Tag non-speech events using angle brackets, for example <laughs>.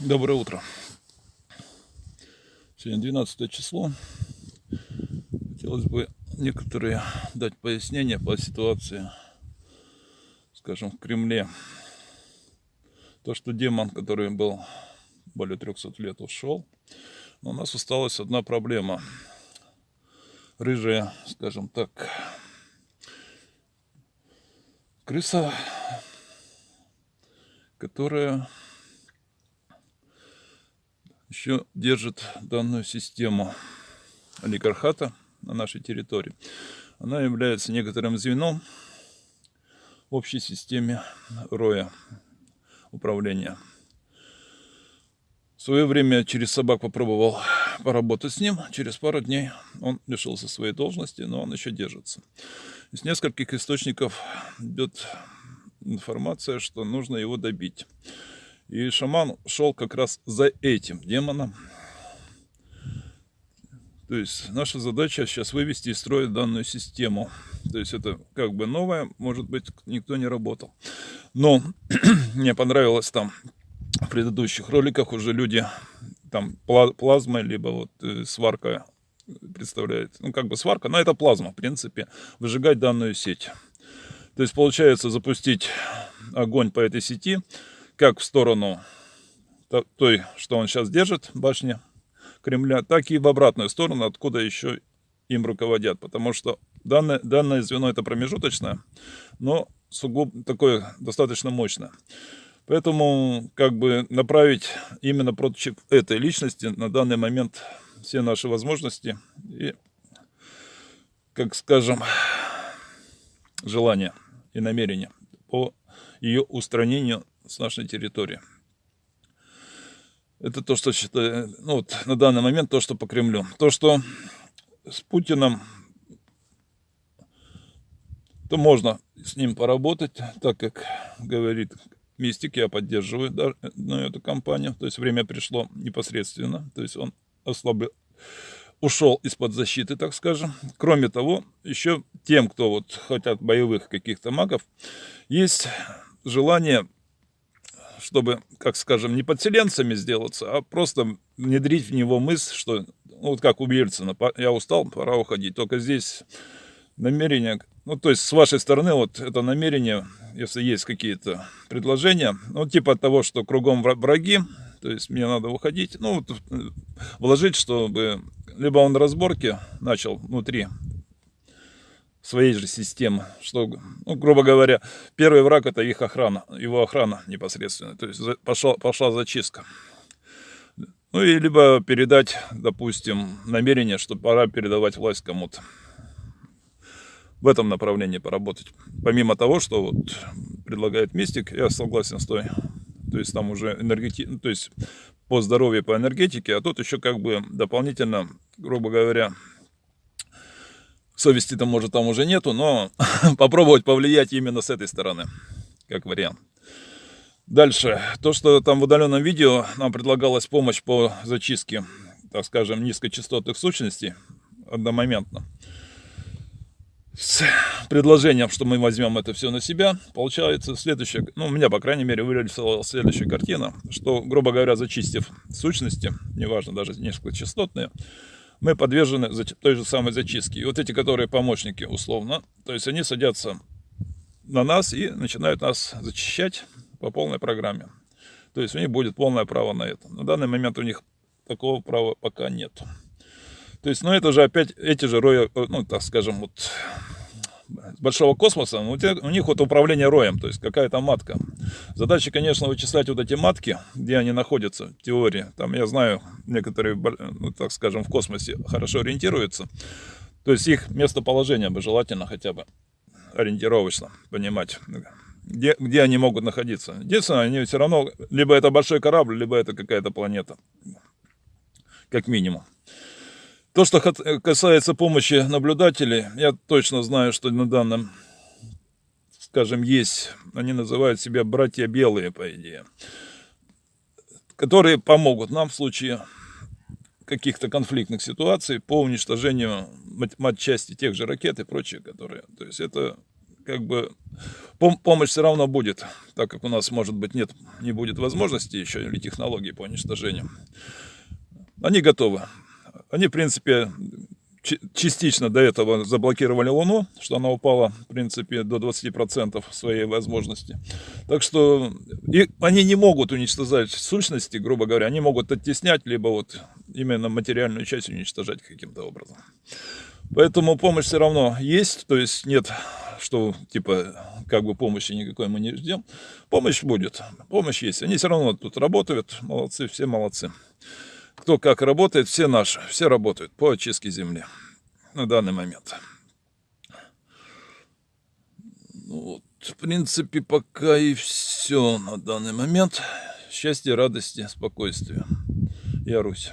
Доброе утро. Сегодня 12 число. Хотелось бы некоторые дать пояснения по ситуации, скажем, в Кремле. То, что демон, который был более 300 лет, ушел. Но у нас осталась одна проблема. Рыжая, скажем так, крыса, которая еще держит данную систему олигархата на нашей территории. Она является некоторым звеном в общей системе роя управления. В свое время через собак попробовал поработать с ним. Через пару дней он лишился своей должности, но он еще держится. Из нескольких источников идет информация, что нужно его добить. И шаман шел как раз за этим демоном. То есть наша задача сейчас вывести из строя данную систему. То есть это как бы новое, может быть, никто не работал. Но <clears throat> мне понравилось там в предыдущих роликах уже люди там плазмой, либо вот э, сварка представляет, ну как бы сварка, но это плазма, в принципе, выжигать данную сеть. То есть получается запустить огонь по этой сети, как в сторону той, что он сейчас держит, башни Кремля, так и в обратную сторону, откуда еще им руководят. Потому что данное, данное звено это промежуточное, но сугубо такое достаточно мощное. Поэтому как бы направить именно против этой личности на данный момент все наши возможности и, как скажем, желания и намерения по ее устранению с нашей территории. Это то, что считаю, ну вот на данный момент то, что по Кремлю. То, что с Путиным, то можно с ним поработать, так как говорит Мистик, я поддерживаю да, ну, эту кампанию. То есть время пришло непосредственно, то есть он ослабил, ушел из-под защиты, так скажем. Кроме того, еще тем, кто вот хотят боевых каких-то магов, есть желание чтобы, как скажем, не подселенцами сделаться, а просто внедрить в него мысль, что, ну, вот как у Ельцина, я устал, пора уходить. Только здесь намерение, ну, то есть с вашей стороны вот это намерение, если есть какие-то предложения, ну, типа того, что кругом враги, то есть мне надо уходить, ну, вот, э, вложить, чтобы либо он разборки начал внутри своей же системы, что, ну, грубо говоря, первый враг это их охрана, его охрана непосредственно, то есть пошла, пошла зачистка. Ну и либо передать, допустим, намерение, что пора передавать власть кому-то. В этом направлении поработать. Помимо того, что вот предлагает Мистик, я согласен с той. То есть там уже энергети... ну, то есть по здоровью, по энергетике, а тут еще как бы дополнительно, грубо говоря, Совести-то, может, там уже нету, но <laughs> попробовать повлиять именно с этой стороны, как вариант. Дальше. То, что там в удаленном видео нам предлагалась помощь по зачистке, так скажем, низкочастотных сущностей одномоментно. С предложением, что мы возьмем это все на себя, получается следующее, ну, у меня, по крайней мере, вырисовалась следующая картина, что, грубо говоря, зачистив сущности, неважно, даже низкочастотные, мы подвержены той же самой зачистке. И вот эти, которые помощники, условно, то есть они садятся на нас и начинают нас зачищать по полной программе. То есть у них будет полное право на это. На данный момент у них такого права пока нет. То есть, ну это же опять эти же роя, ну так скажем, вот большого космоса, у, тебя, у них вот управление роем, то есть какая-то матка. Задача, конечно, вычислять вот эти матки, где они находятся в теории. Там, я знаю, некоторые, ну, так скажем, в космосе хорошо ориентируются. То есть их местоположение бы желательно хотя бы ориентировочно понимать, где, где они могут находиться. Единственное, они все равно, либо это большой корабль, либо это какая-то планета, как минимум. То, что касается помощи наблюдателей, я точно знаю, что на данном, скажем, есть, они называют себя братья белые, по идее, которые помогут нам в случае каких-то конфликтных ситуаций по уничтожению матчасти тех же ракет и прочее, которые, то есть это как бы пом- помощь все равно будет, так как у нас, может быть, нет, не будет возможности еще или технологий по уничтожению. Они готовы. Они, в принципе, частично до этого заблокировали Луну, что она упала, в принципе, до 20% своей возможности. Так что и они не могут уничтожать сущности, грубо говоря, они могут оттеснять, либо вот именно материальную часть уничтожать каким-то образом. Поэтому помощь все равно есть, то есть нет, что типа как бы помощи никакой мы не ждем. Помощь будет, помощь есть. Они все равно тут работают, молодцы, все молодцы. Кто как работает, все наши, все работают по очистке земли на данный момент. Ну, вот, в принципе, пока и все на данный момент. Счастья, радости, спокойствия. Я Русь.